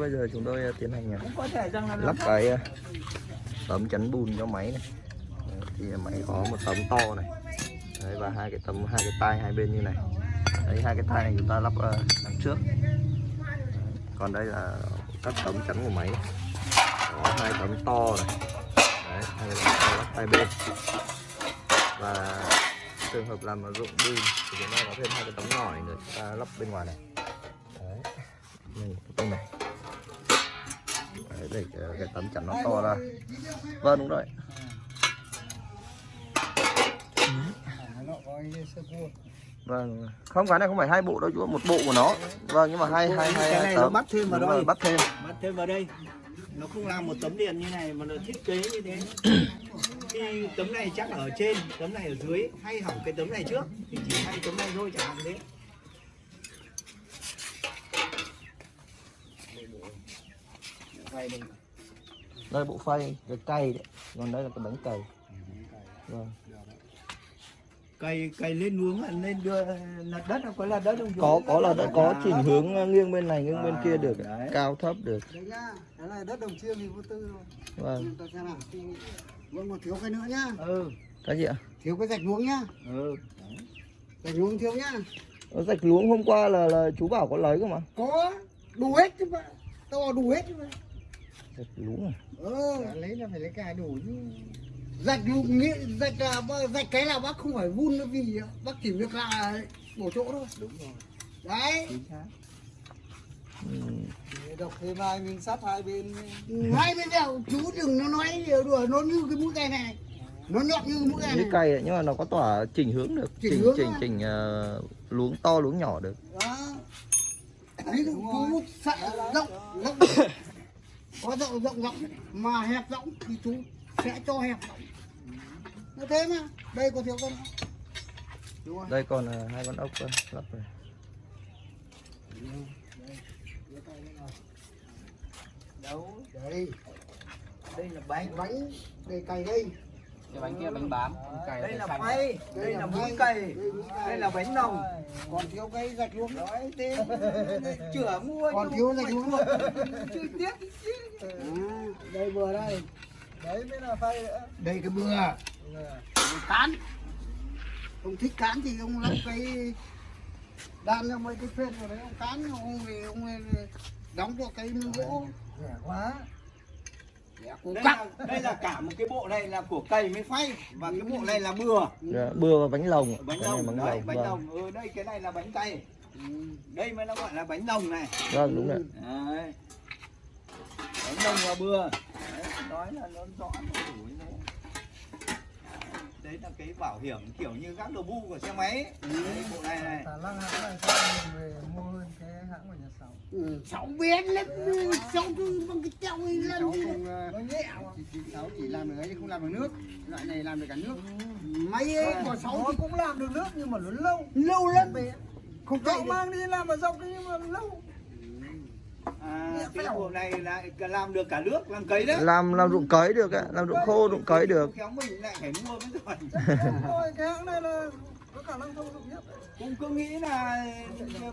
bây giờ chúng tôi ờ, tiến hành ờ, lắp cái ờ, tấm chắn bùn cho máy này. Thì máy có một tấm to này. Đấy, và hai cái tấm hai cái tay hai bên như này. Đấy hai cái tay này chúng ta lắp đằng trước. Còn đây là các tấm chắn của máy. Có hai tấm to này. Đấy, hai cái tấm to lắp hai bên. Và trường hợp làm dụng bùn thì chúng ta có thêm hai cái tấm nhỏ này nữa chúng ta lắp bên ngoài này để cái, tấm chắn nó to ra. Vâng đúng rồi. Vâng. Không cái này không phải hai bộ đâu chú một bộ của nó. Vâng nhưng mà hai hai hai cái hai này nó tấm. bắt thêm vào Đúng rồi, bắt thêm. Bắt thêm vào đây. Nó không làm một tấm điện như này mà nó thiết kế như thế. Khi tấm này chắc ở trên tấm này ở dưới. Hay hỏng cái tấm này trước thì chỉ hay tấm này thôi chẳng hạn thế đây. đây bộ phay cái cây đấy. Còn đây là cái bánh cày vâng. Cày cày lên nuống là lên đưa lật đất nó có là đất không? Có có là đã có chỉnh hướng ờ, nghiêng bên này nghiêng bên À, kia được. đấy. cao thấp được. Đấy nhá cái này đất đồng chiêm thì vô tư rồi vâng. Chúng ta xem nào thì vẫn còn thiếu cái nữa nhá. Ừ. Cái gì ạ? Thiếu cái rạch luống nhá. Ừ. Rạch luống thiếu nhá. Ở rạch luống hôm qua là là chú bảo có lấy cơ mà. Có đủ hết chứ mà. Tao bảo đủ hết chứ mà rạch luống à ờ. Lấy là phải lấy cả đủ chứ. Rạch luống nghĩa rạch là rạch cái là bác không phải vun nó vì bác chỉ việc là bổ chỗ thôi. Đúng rồi. Đấy. Chính xác. Ừ. đọc thêm hai miếng sắt hai bên hai bên đều chú đừng nó nói nhiều đùa nó như cái mũi cây này. Nó nhọn như cái mũi cây này. cây ấy, nhưng mà nó có tỏa chỉnh hướng được. Chỉnh chỉnh hướng chỉnh chỉnh ờ, luống to luống nhỏ được. Đó. Đấy chú sợ rộng rộng có rộng rộng rộng. Mà hẹp rộng thì chú sẽ cho hẹp rộng. Nó thế mà. Đây có thiếu con đúng không? Đây còn ờ, hai con ốc ờ, lắp này đâu? Đây. Đây là bánh bánh. Đây cày đây cái bánh kia bánh bám cày đây là xanh. phay đây là mũi cày đây là bánh nòng còn thiếu cái gạch luôn nói thế chửa mua còn thiếu gạch luôn chưa tiếc à, đây vừa đây. Đấy mới là phay nữa. Đây cái bừa. Cán. Ông thích cán thì ông lắp cái đan cho mấy cái phên vào đấy ông cán ông về ông đóng vào cái gỗ. Rẻ quá đây là, đây là cả một cái bộ này là của cày mới phay và cái bộ này là bừa. Dạ, bừa và bánh lồng. Bánh nòng bánh đấy lồng bánh vâng. nòng ừ đây cái này là bánh cày Ừ. đây mới nó gọi là bánh nòng này. Vâng đúng rồi. Đấy. Bánh nòng và bừa. Đấy, nói là nó rõ nó đủ thế. Đấy là cái bảo hiểm kiểu như các đồ bu của xe máy. Ấy. đấy, bộ này này Khả năng hãng này sao mình về mua hơn cái hãng của nhà sáu biết lắm cứ bằng cái treo lần không ờ, chỉ, làm được ấy chứ không làm được nước. Loại này làm được cả nước. Mấy ấy. của nó thì cũng làm được nước nhưng mà nó lâu. Lâu lắm. Không cậu mang đi làm ở dọc nhưng mà lâu. À, cái bộ này lại làm được cả nước làm cấy đấy. Làm làm ruộng cấy được ạ làm ruộng khô ruộng cấy được. Khéo mình lại phải mua mới rồi thôi cái hãng này là có khả năng thông dụng nhất. Cũng cứ nghĩ là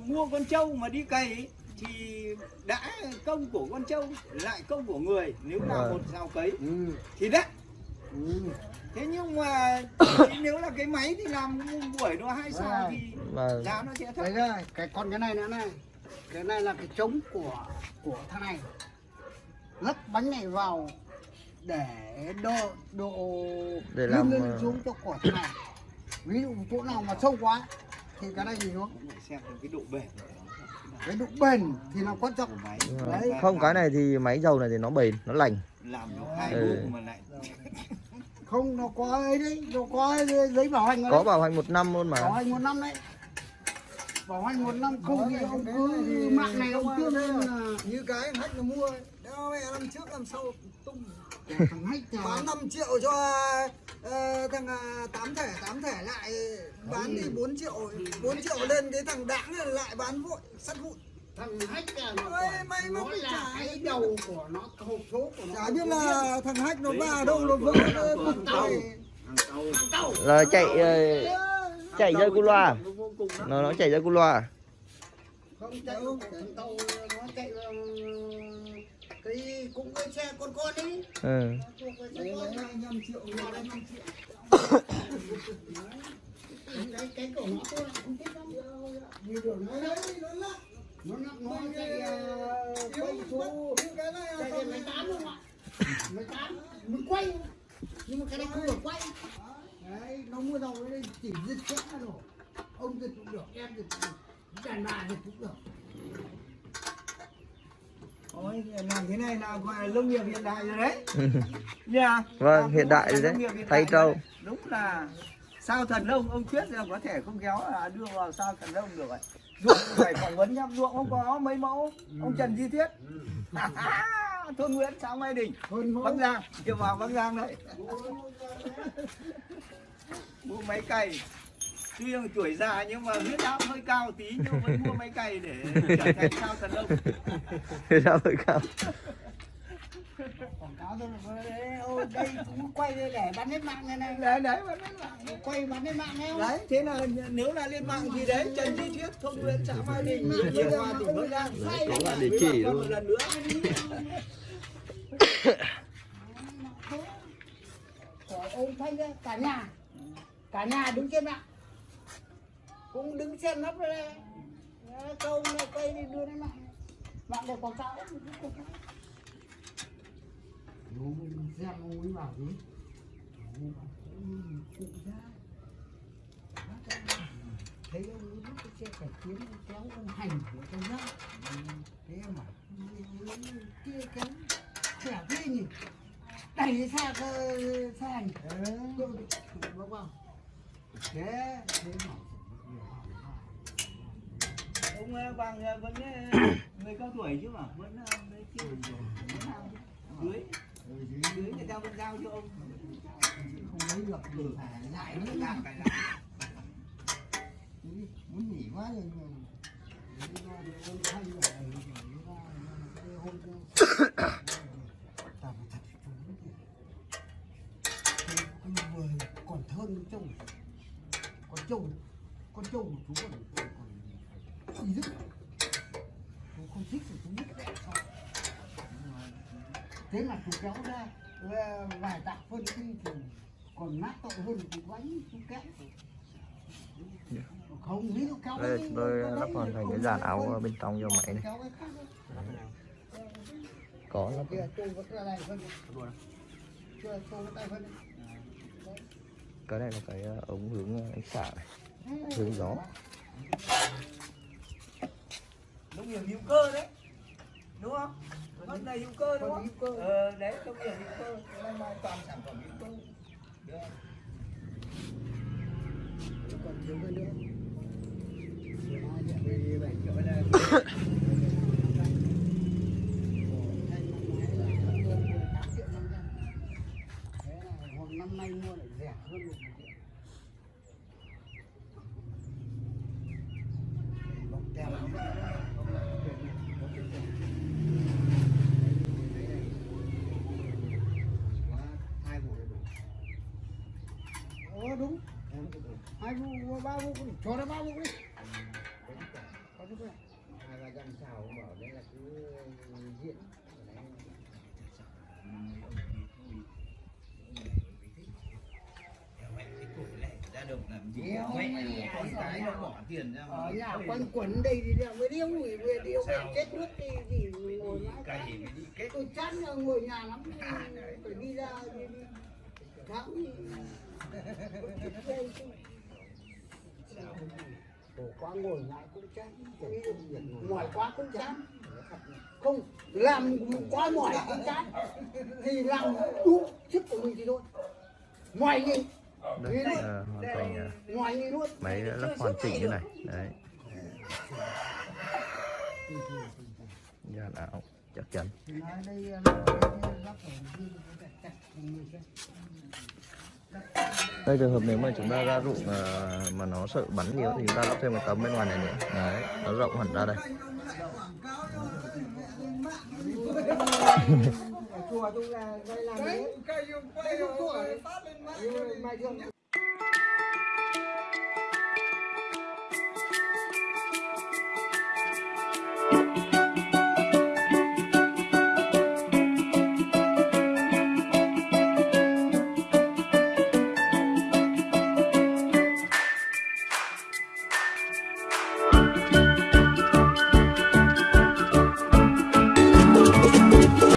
mua con trâu mà đi cày thì đã công của con trâu lại công của người nếu là Vâng. một sao cấy ừ. thì đắt Ừ. thế nhưng mà nếu là cái máy thì làm buổi nó hai sao thì và giá nó sẽ thấp đấy rồi cái con cái này nữa này cái này là cái trống của của thằng này lắp bánh này vào để độ độ Để làm, lên ờ, xuống cho của thằng này ví dụ chỗ nào mà sâu quá thì cái này thì xuống Phải xem cái độ bền. Cái độ bền thì là quan trọng Đấy. không cái này thì máy dầu này thì nó bền nó lành làm nó hai Ừ. mà lại không nó có ấy đấy nó có giấy bảo hành có đấy. bảo hành một năm luôn bảo mà hành một năm đấy bảo hành một năm không thì ông cứ mạng này ông lên là như cái hách nó mua ấy. Mẹ năm trước năm sau tung. Thằng hách bán 5 triệu cho ờ, thằng à, tám thẻ tám thẻ lại. Bán thì 4 triệu 4 triệu lên cái thằng đãng này lại bán vội sắt vụn. Thằng hách là nó, Ôi, may mà nó là cái đầu của nó hộp số của nó chả biết là thằng hách nó vào đâu nó vỡ cục tàu. là chạy ờ, chạy ra cu loa. nó nó chạy ra cu loa không chạy thằng tàu nó chạy vào cái cũng cái xe con con ấy ừ. này cái cái cổ nó tôi không thích lắm như đường nó đấy nó lắc nó lắc nó ờ, số cái máy tán không ạ máy tán mình quay nhưng mà cái này không được quay đấy nó mua đầu đấy chỉ giật chết rồi ông giật cũng được em giật cũng được đàn bà giật cũng được Ôi, làm thế này là gọi là nông nghiệp hiện đại rồi đấy. Nha vâng Làm hiện đại rồi đấy thay trâu. Đúng là sao thần nông ông Thuyết là có thể không kéo là đưa vào sao thần nông được rồi ruộng phải phỏng vấn nhá ruộng không có mấy mẫu? Ông Trần Di Thiết. Thôn Nguyễn xã Mai Đình. Bắc Giang chiều vào Bắc Giang đấy. Mua máy cày tuy là tuổi già nhưng mà huyết áp hơi cao tí nhưng vẫn mua máy cày để trở thành sao thần nông ra hơi cao. Quảng cáo thôi là đấy. Ôi đây cũng quay đây để bán hết mạng này này. Đấy đấy vẫn đấy là quay bán hết mạng không? Đấy thế là nếu là lên mạng thì đấy trần di thuyết thôn nguyễn xã mai đình hiệp hòa tỉnh bắc giang. Đấy, có là địa chỉ Còn luôn. một lần nữa. Ông thanh cả nhà. Cả nhà đứng trên mạng cũng đứng xem nắp ra câu này cây đi đưa lên mạng mạng để quảng cáo mình xem ông ấy bảo gì cụ ra thấy ông ấy lúc cái xe cải tiến kéo ông hành của trong nhá thế mà kia kéo trẻ thế nhỉ đẩy xa cơ xa hành ừ. bác vào thế thế mà bằng ờ, vẫn ờ, người cao tuổi chứ mà. Vẫn đấy chưa dưới. Dưới người ta vẫn giao cho ông. Không lấy được thì phải lại nữa Làm lại. Đi, muốn nghỉ quá rồi mà Lý do thì ông thay rồi, lý do là cái hôm kia- Tao phải thật chú thì- thì cái vừa còn thơm con trâu con trâu con trâu của chú còn còn còn ý dứt chú không thích thì chú biết đẹp sao thế mà chú kéo ra vài tạ phân đi thì còn nát tội hơn thì quánh chú kéo. Không ví dụ kéo đây tôi lắp hoàn thành cái dàn áo bên trong cho máy này có cái này. đi. cái này là cái ờ, ống hướng ờ, ánh xạ này. Hướng gió. nông nghiệp hữu cơ đấy. Đúng không vẫn là hữu cơ đúng Còn không cơ. ờ, đấy nông nghiệp hữu cơ. Năm nay toàn sản phẩm hữu cơ. Được. còn thiếu cái nữa. Triệu này năm nay mua lại rẻ hơn một triệu bọc tem hai vụ đầy đủ Ờ đúng. Hai vụ ba vụ cho nó ba vụ đi. Có chút này hai ba trăm xào bảo đấy là cứ diễn ra đồng làm gì mẹ, con cái nó bỏ tiền ra ở nhà quanh quẩn đây thì đeo mới điêu người về điêu về chết nước đi gì ngồi mãi tôi chán là ngồi nhà lắm phải đi ra đi đi khổ quá ngồi lại cũng chán mỏi quá cũng chán. Không làm quá mỏi cũng chán. Thì làm đủ sức của mình thì thôi. Mỏi gì? Đây ờ, hoàn thành ờ, ngoài gì luôn? máy lắp hoàn chỉnh như này. Đấy. Dàn áo chắc chắn đây trường hợp nếu mà chúng ta ra ruộng ờ, mà nó sợ bắn nhiều thì chúng ta lắp thêm một tấm bên ngoài này nữa. Đấy nó rộng hẳn ra đây. Chùa tôi là đây là cây dùng